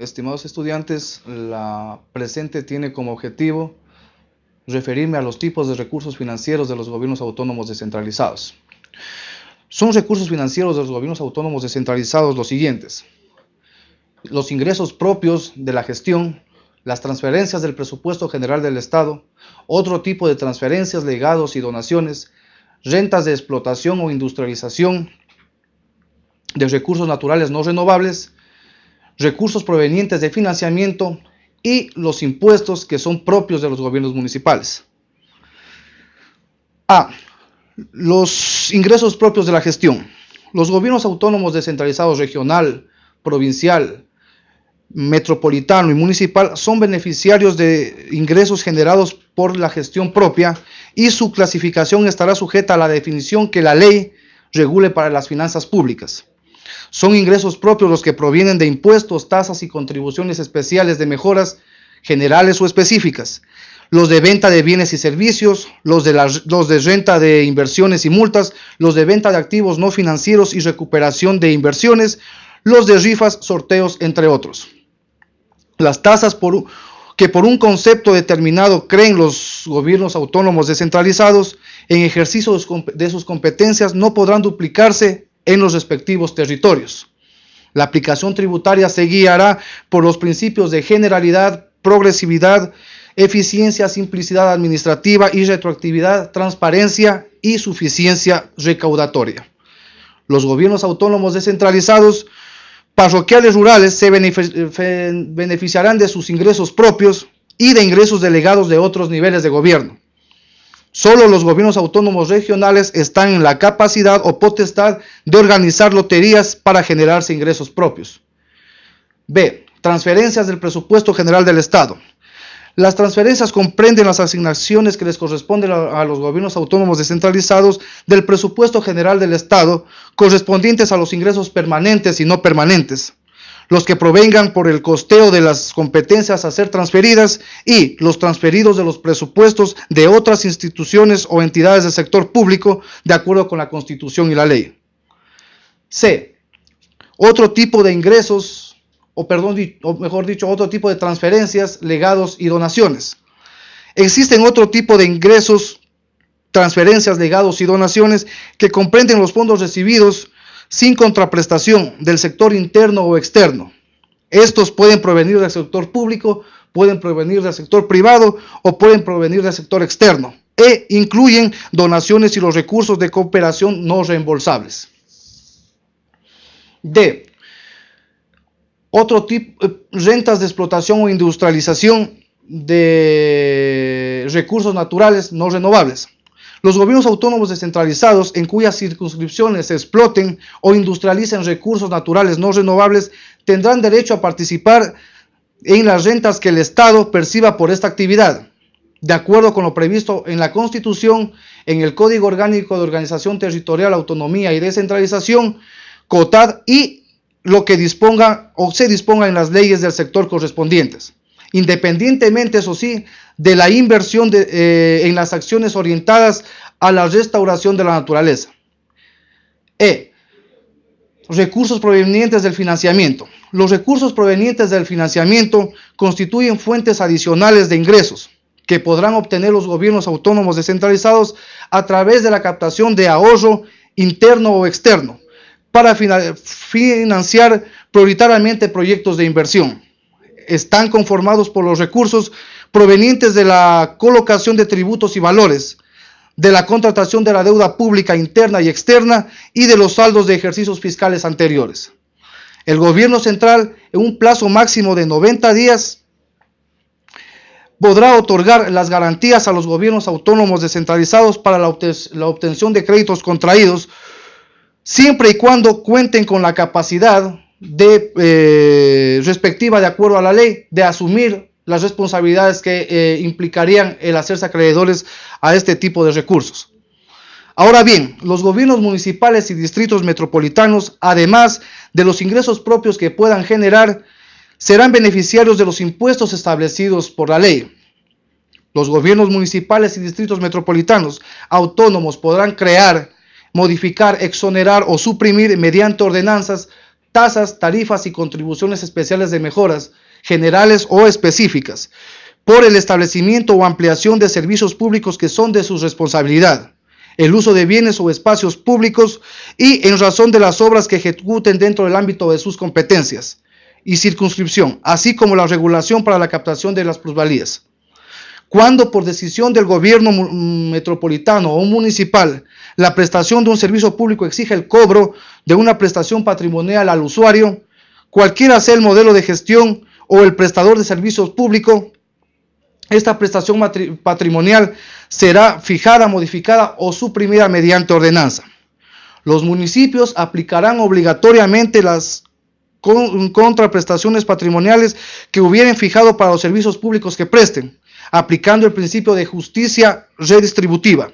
estimados estudiantes, la presente tiene como objetivo referirme a los tipos de recursos financieros de los gobiernos autónomos descentralizados. Son recursos financieros de los gobiernos autónomos descentralizados los siguientes. Los ingresos propios de la gestión, las transferencias del presupuesto general del Estado, otro tipo de transferencias, legados y donaciones, rentas de explotación o industrialización de recursos naturales no renovables, recursos provenientes de financiamiento y los impuestos que son propios de los gobiernos municipales. A. Los ingresos propios de la gestión. Los gobiernos autónomos descentralizados regional, provincial, metropolitano y municipal son beneficiarios de ingresos generados por la gestión propia y su clasificación estará sujeta a la definición que la ley regule para las finanzas públicas. Son ingresos propios los que provienen de impuestos, tasas y contribuciones especiales de mejoras generales o específicas, los de venta de bienes y servicios, los de, los de renta de inversiones y multas, los de venta de activos no financieros y recuperación de inversiones, los de rifas, sorteos, entre otros. Las tasas por, que por un concepto determinado creen los gobiernos autónomos descentralizados en ejercicio de sus competencias no podrán duplicarse en los respectivos territorios. La aplicación tributaria se guiará por los principios de generalidad, progresividad, eficiencia, simplicidad administrativa y retroactividad, transparencia y suficiencia recaudatoria. Los gobiernos autónomos descentralizados parroquiales rurales se beneficiarán de sus ingresos propios y de ingresos delegados de otros niveles de gobierno. Solo los gobiernos autónomos regionales están en la capacidad o potestad de organizar loterías para generarse ingresos propios. B. Transferencias del presupuesto general del Estado. Las transferencias comprenden las asignaciones que les corresponden a, los gobiernos autónomos descentralizados del presupuesto general del Estado correspondientes a los ingresos permanentes y no permanentes, los que provengan por el costeo de las competencias a ser transferidas y los transferidos de los presupuestos de otras instituciones o entidades del sector público de acuerdo con la Constitución y la ley. C. Otro tipo de ingresos o perdón, mejor dicho, otro tipo de transferencias, legados y donaciones. Existen otro tipo de ingresos, transferencias, legados y donaciones que comprenden los fondos recibidos sin contraprestación del sector interno o externo. Estos pueden provenir del sector público, pueden provenir del sector privado o pueden provenir del sector externo e incluyen donaciones y los recursos de cooperación no reembolsables. D. Otro tipo, eh, rentas de explotación o industrialización de recursos naturales no renovables. Los gobiernos autónomos descentralizados en cuyas circunscripciones se exploten o industrialicen recursos naturales no renovables tendrán derecho a participar en las rentas que el Estado perciba por esta actividad, de acuerdo con lo previsto en la Constitución, en el Código Orgánico de Organización Territorial, Autonomía y Descentralización, COTAD y lo que disponga o se disponga en las leyes del sector correspondientes, independientemente, eso sí, de la inversión eh, en las acciones orientadas a la restauración de la naturaleza. E. Recursos provenientes del financiamiento. Los recursos provenientes del financiamiento constituyen fuentes adicionales de ingresos que podrán obtener los gobiernos autónomos descentralizados a través de la captación de ahorro interno o externo, para financiar prioritariamente proyectos de inversión. Están conformados por los recursos provenientes de la colocación de tributos y valores, de la contratación de la deuda pública interna y externa y de los saldos de ejercicios fiscales anteriores. El gobierno central, en un plazo máximo de 90 días, podrá otorgar las garantías a los gobiernos autónomos descentralizados para la, obtención de créditos contraídos siempre y cuando cuenten con la capacidad de, eh, respectiva de acuerdo a la ley de asumir las responsabilidades que eh, implicarían el hacerse acreedores a este tipo de recursos. Ahora bien, los gobiernos municipales y distritos metropolitanos, además de los ingresos propios que puedan generar, serán beneficiarios de los impuestos establecidos por la ley. Los gobiernos municipales y distritos metropolitanos autónomos podrán crear modificar, exonerar o suprimir mediante ordenanzas tasas, tarifas y contribuciones especiales de mejoras generales o específicas por el establecimiento o ampliación de servicios públicos que son de su responsabilidad, el uso de bienes o espacios públicos y en razón de las obras que ejecuten dentro del ámbito de sus competencias y circunscripción, así como la regulación para la captación de las plusvalías. Cuando por decisión del gobierno metropolitano o municipal la prestación de un servicio público exige el cobro de una prestación patrimonial al usuario, cualquiera sea el modelo de gestión o el prestador de servicios públicos, esta prestación patrimonial será fijada, modificada o suprimida mediante ordenanza. Los municipios aplicarán obligatoriamente las contraprestaciones patrimoniales que hubieran fijado para los servicios públicos que presten, aplicando el principio de justicia redistributiva.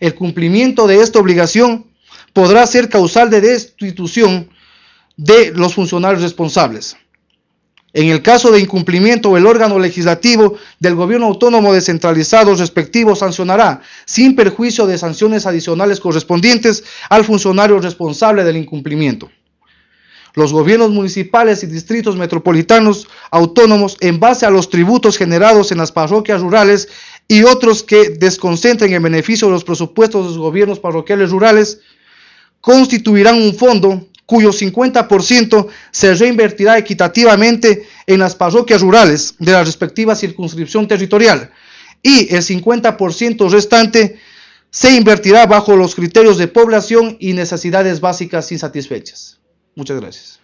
El cumplimiento de esta obligación podrá ser causal de destitución de los funcionarios responsables. En el caso de incumplimiento, el órgano legislativo del gobierno autónomo descentralizado respectivo sancionará, sin perjuicio de sanciones adicionales correspondientes, al funcionario responsable del incumplimiento. Los gobiernos municipales y distritos metropolitanos autónomos, en base a los tributos generados en las parroquias rurales y otros que desconcentren en beneficio de los presupuestos de los gobiernos parroquiales rurales, constituirán un fondo cuyo 50% se reinvertirá equitativamente en las parroquias rurales de la respectiva circunscripción territorial y el 50% restante se invertirá bajo los criterios de población y necesidades básicas insatisfechas. Muchas gracias.